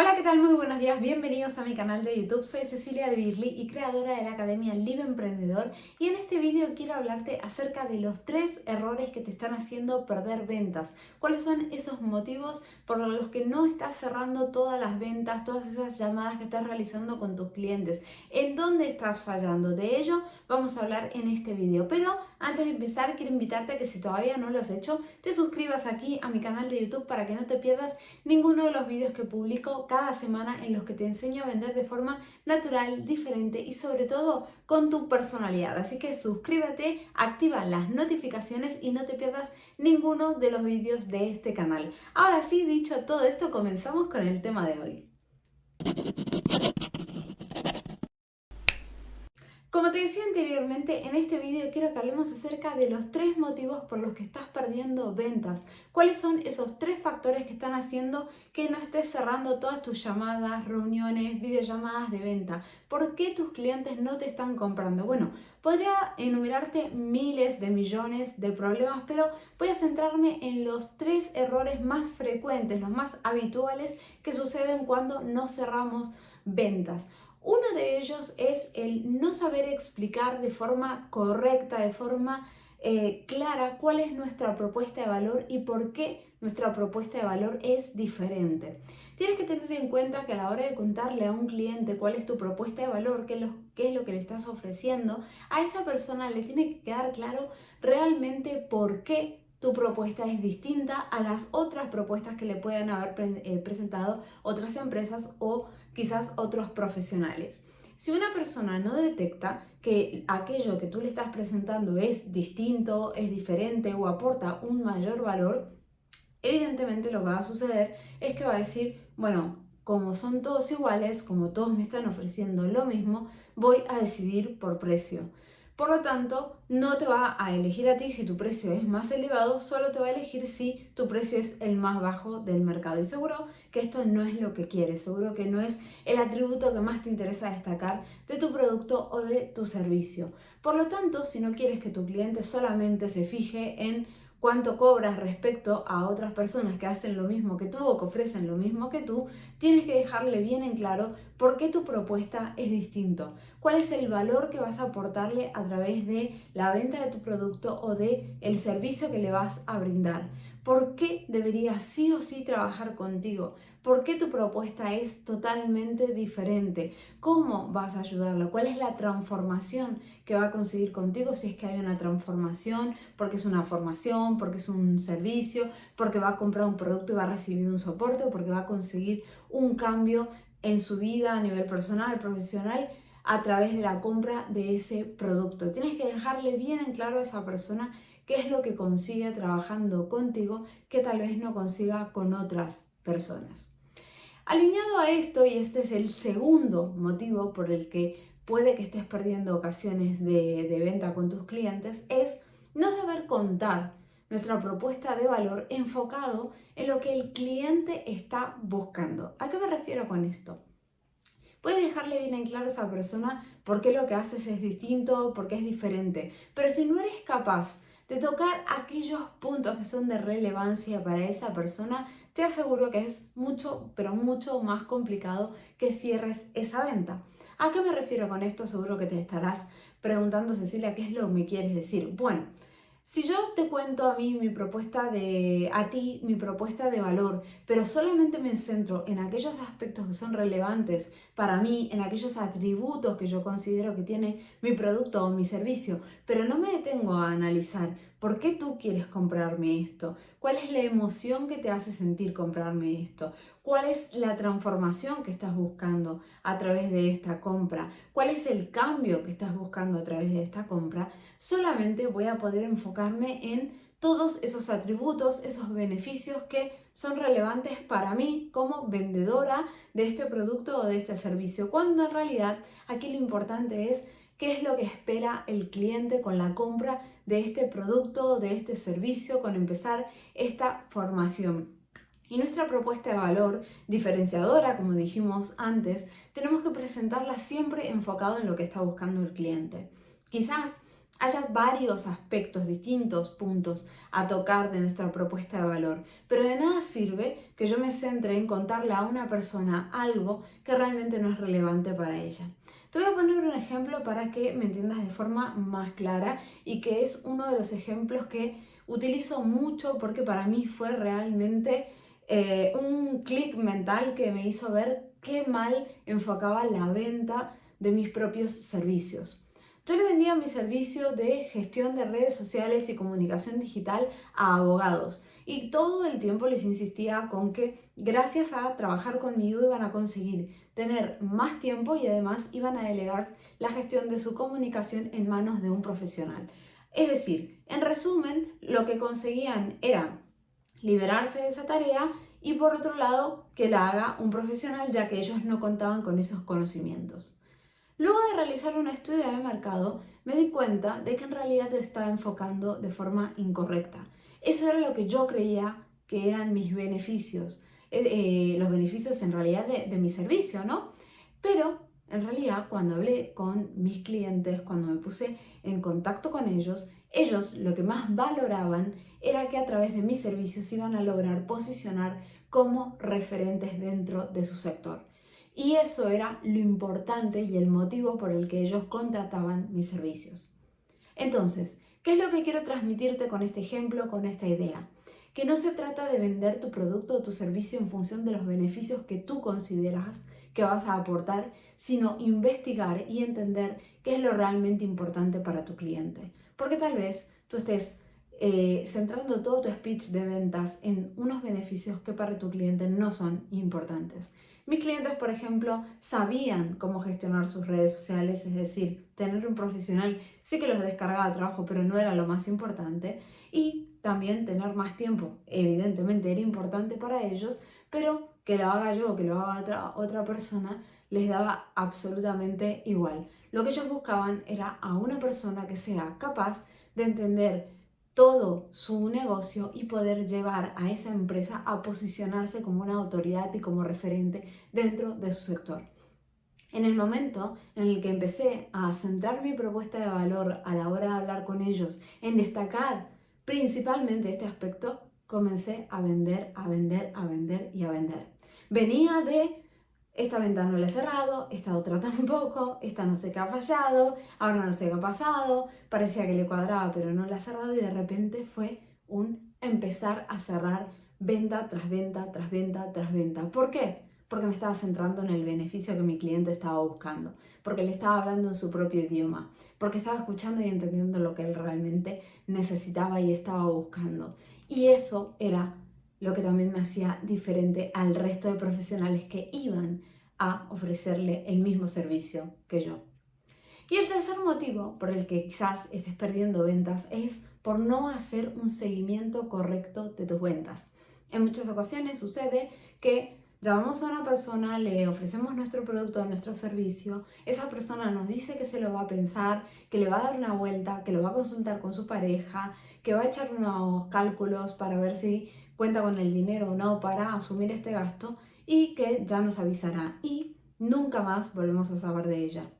Hola, ¿qué tal? Muy buenos días, bienvenidos a mi canal de YouTube. Soy Cecilia de Birli y creadora de la Academia Live Emprendedor y en este vídeo quiero hablarte acerca de los tres errores que te están haciendo perder ventas. ¿Cuáles son esos motivos por los que no estás cerrando todas las ventas, todas esas llamadas que estás realizando con tus clientes? ¿En dónde estás fallando? De ello vamos a hablar en este vídeo. Pero antes de empezar quiero invitarte a que si todavía no lo has hecho, te suscribas aquí a mi canal de YouTube para que no te pierdas ninguno de los vídeos que publico cada semana en los que te enseño a vender de forma natural, diferente y sobre todo con tu personalidad. Así que suscríbete, activa las notificaciones y no te pierdas ninguno de los vídeos de este canal. Ahora sí, dicho todo esto, comenzamos con el tema de hoy. Como te decía anteriormente, en este vídeo quiero que hablemos acerca de los tres motivos por los que estás perdiendo ventas. ¿Cuáles son esos tres factores que están haciendo que no estés cerrando todas tus llamadas, reuniones, videollamadas de venta? ¿Por qué tus clientes no te están comprando? Bueno, podría enumerarte miles de millones de problemas, pero voy a centrarme en los tres errores más frecuentes, los más habituales que suceden cuando no cerramos ventas. Uno de ellos es el no saber explicar de forma correcta, de forma eh, clara cuál es nuestra propuesta de valor y por qué nuestra propuesta de valor es diferente. Tienes que tener en cuenta que a la hora de contarle a un cliente cuál es tu propuesta de valor, qué es lo, que le estás ofreciendo, a esa persona le tiene que quedar claro realmente por qué tu propuesta es distinta a las otras propuestas que le puedan haber eh, presentado otras empresas o quizás otros profesionales. Si una persona no detecta que aquello que tú le estás presentando es distinto, es diferente o aporta un mayor valor, evidentemente lo que va a suceder es que va a decir, bueno, como son todos iguales, como todos me están ofreciendo lo mismo, voy a decidir por precio. Por lo tanto, no te va a elegir a ti si tu precio es más elevado, solo te va a elegir si tu precio es el más bajo del mercado. Y seguro que esto no es lo que quieres, seguro que no es el atributo que más te interesa destacar de tu producto o de tu servicio. Por lo tanto, si no quieres que tu cliente solamente se fije en cuánto cobras respecto a otras personas que hacen lo mismo que tú o que ofrecen lo mismo que tú, tienes que dejarle bien en claro por qué tu propuesta es distinto, cuál es el valor que vas a aportarle a través de la venta de tu producto o de el servicio que le vas a brindar. ¿Por qué debería sí o sí trabajar contigo? ¿Por qué tu propuesta es totalmente diferente? ¿Cómo vas a ayudarlo? ¿Cuál es la transformación que va a conseguir contigo si es que hay una transformación? Porque es una formación, porque es un servicio, porque va a comprar un producto y va a recibir un soporte o porque va a conseguir un cambio en su vida a nivel personal, profesional a través de la compra de ese producto. Tienes que dejarle bien en claro a esa persona qué es lo que consigue trabajando contigo que tal vez no consiga con otras personas. Alineado a esto, y este es el segundo motivo por el que puede que estés perdiendo ocasiones de, de venta con tus clientes, es no saber contar nuestra propuesta de valor enfocado en lo que el cliente está buscando. ¿A qué me refiero con esto? Puedes dejarle bien en claro a esa persona por qué lo que haces es distinto, por qué es diferente. Pero si no eres capaz de tocar aquellos puntos que son de relevancia para esa persona, te aseguro que es mucho, pero mucho más complicado que cierres esa venta. ¿A qué me refiero con esto? Seguro que te estarás preguntando, Cecilia, ¿qué es lo que me quieres decir? Bueno, si yo te cuento a mí mi propuesta de, a ti, mi propuesta de valor, pero solamente me centro en aquellos aspectos que son relevantes para mí, en aquellos atributos que yo considero que tiene mi producto o mi servicio, pero no me detengo a analizar por qué tú quieres comprarme esto, cuál es la emoción que te hace sentir comprarme esto, cuál es la transformación que estás buscando a través de esta compra, cuál es el cambio que estás buscando a través de esta compra, solamente voy a poder enfocarme en todos esos atributos, esos beneficios que son relevantes para mí como vendedora de este producto o de este servicio, cuando en realidad aquí lo importante es qué es lo que espera el cliente con la compra de este producto, de este servicio, con empezar esta formación. Y nuestra propuesta de valor diferenciadora, como dijimos antes, tenemos que presentarla siempre enfocado en lo que está buscando el cliente. Quizás haya varios aspectos, distintos puntos a tocar de nuestra propuesta de valor. Pero de nada sirve que yo me centre en contarle a una persona algo que realmente no es relevante para ella. Te voy a poner un ejemplo para que me entiendas de forma más clara y que es uno de los ejemplos que utilizo mucho porque para mí fue realmente eh, un clic mental que me hizo ver qué mal enfocaba la venta de mis propios servicios. Yo le vendía mi servicio de gestión de redes sociales y comunicación digital a abogados y todo el tiempo les insistía con que gracias a trabajar conmigo iban a conseguir tener más tiempo y además iban a delegar la gestión de su comunicación en manos de un profesional. Es decir, en resumen, lo que conseguían era liberarse de esa tarea y por otro lado que la haga un profesional ya que ellos no contaban con esos conocimientos. Luego de realizar un estudio de mercado, me di cuenta de que en realidad estaba enfocando de forma incorrecta. Eso era lo que yo creía que eran mis beneficios, eh, eh, los beneficios en realidad de, de mi servicio, ¿no? Pero en realidad cuando hablé con mis clientes, cuando me puse en contacto con ellos, ellos lo que más valoraban era que a través de mis servicios iban a lograr posicionar como referentes dentro de su sector. Y eso era lo importante y el motivo por el que ellos contrataban mis servicios. Entonces, ¿qué es lo que quiero transmitirte con este ejemplo, con esta idea? Que no se trata de vender tu producto o tu servicio en función de los beneficios que tú consideras que vas a aportar, sino investigar y entender qué es lo realmente importante para tu cliente. Porque tal vez tú estés eh, centrando todo tu speech de ventas en unos beneficios que para tu cliente no son importantes. Mis clientes, por ejemplo, sabían cómo gestionar sus redes sociales, es decir, tener un profesional sí que los descargaba trabajo, pero no era lo más importante. Y también tener más tiempo, evidentemente era importante para ellos, pero que lo haga yo, que lo haga otra, otra persona, les daba absolutamente igual. Lo que ellos buscaban era a una persona que sea capaz de entender todo su negocio y poder llevar a esa empresa a posicionarse como una autoridad y como referente dentro de su sector. En el momento en el que empecé a centrar mi propuesta de valor a la hora de hablar con ellos, en destacar principalmente este aspecto, comencé a vender, a vender, a vender y a vender. Venía de esta ventana no la he cerrado, esta otra tampoco, esta no sé qué ha fallado, ahora no sé qué ha pasado, parecía que le cuadraba pero no la ha cerrado y de repente fue un empezar a cerrar venta tras venta, tras venta, tras venta. ¿Por qué? Porque me estaba centrando en el beneficio que mi cliente estaba buscando, porque le estaba hablando en su propio idioma, porque estaba escuchando y entendiendo lo que él realmente necesitaba y estaba buscando. Y eso era lo que también me hacía diferente al resto de profesionales que iban a ofrecerle el mismo servicio que yo. Y el tercer motivo por el que quizás estés perdiendo ventas es por no hacer un seguimiento correcto de tus ventas. En muchas ocasiones sucede que llamamos a una persona, le ofrecemos nuestro producto, nuestro servicio, esa persona nos dice que se lo va a pensar, que le va a dar una vuelta, que lo va a consultar con su pareja, que va a echar unos cálculos para ver si cuenta con el dinero o no para asumir este gasto y que ya nos avisará y nunca más volvemos a saber de ella.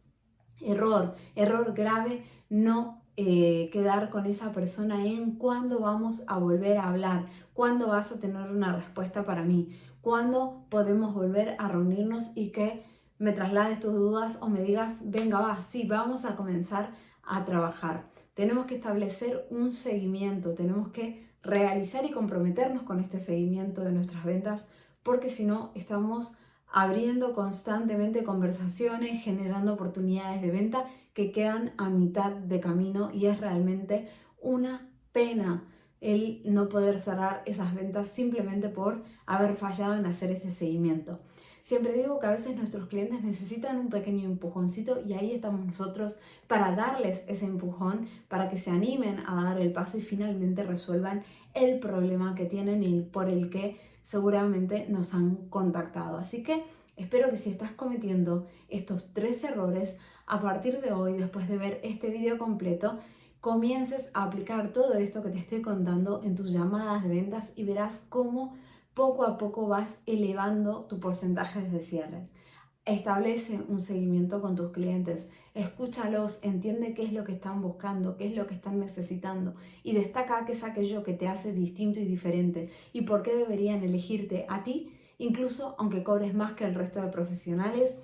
Error, error grave, no eh, quedar con esa persona en cuándo vamos a volver a hablar, cuándo vas a tener una respuesta para mí, cuándo podemos volver a reunirnos y que me traslades tus dudas o me digas, venga, va, sí, vamos a comenzar a trabajar. Tenemos que establecer un seguimiento, tenemos que realizar y comprometernos con este seguimiento de nuestras ventas, porque si no estamos abriendo constantemente conversaciones, generando oportunidades de venta que quedan a mitad de camino y es realmente una pena el no poder cerrar esas ventas simplemente por haber fallado en hacer ese seguimiento. Siempre digo que a veces nuestros clientes necesitan un pequeño empujoncito y ahí estamos nosotros para darles ese empujón, para que se animen a dar el paso y finalmente resuelvan el problema que tienen y por el que seguramente nos han contactado. Así que espero que si estás cometiendo estos tres errores, a partir de hoy, después de ver este video completo, comiences a aplicar todo esto que te estoy contando en tus llamadas de ventas y verás cómo poco a poco vas elevando tu porcentaje de cierre. Establece un seguimiento con tus clientes, escúchalos, entiende qué es lo que están buscando, qué es lo que están necesitando y destaca qué es aquello que te hace distinto y diferente y por qué deberían elegirte a ti, incluso aunque cobres más que el resto de profesionales,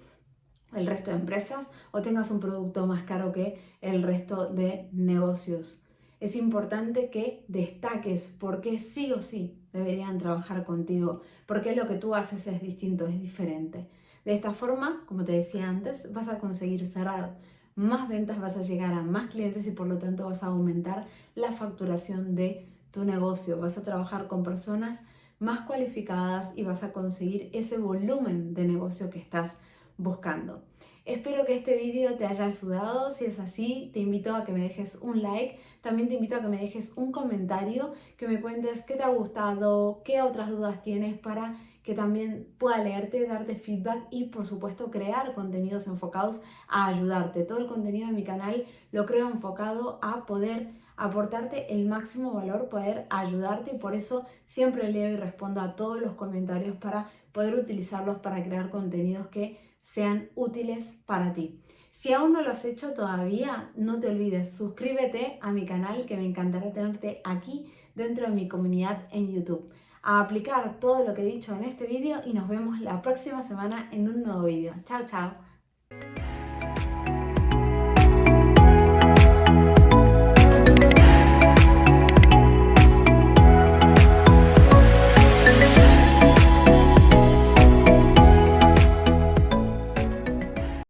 el resto de empresas o tengas un producto más caro que el resto de negocios. Es importante que destaques por qué sí o sí deberían trabajar contigo, porque lo que tú haces es distinto, es diferente. De esta forma, como te decía antes, vas a conseguir cerrar más ventas, vas a llegar a más clientes y por lo tanto vas a aumentar la facturación de tu negocio. Vas a trabajar con personas más cualificadas y vas a conseguir ese volumen de negocio que estás buscando. Espero que este vídeo te haya ayudado, si es así te invito a que me dejes un like, también te invito a que me dejes un comentario, que me cuentes qué te ha gustado, qué otras dudas tienes para que también pueda leerte, darte feedback y por supuesto crear contenidos enfocados a ayudarte. Todo el contenido de mi canal lo creo enfocado a poder aportarte el máximo valor, poder ayudarte y por eso siempre leo y respondo a todos los comentarios para poder utilizarlos para crear contenidos que sean útiles para ti. Si aún no lo has hecho todavía, no te olvides, suscríbete a mi canal que me encantará tenerte aquí dentro de mi comunidad en YouTube. A aplicar todo lo que he dicho en este vídeo y nos vemos la próxima semana en un nuevo vídeo. Chao, chao.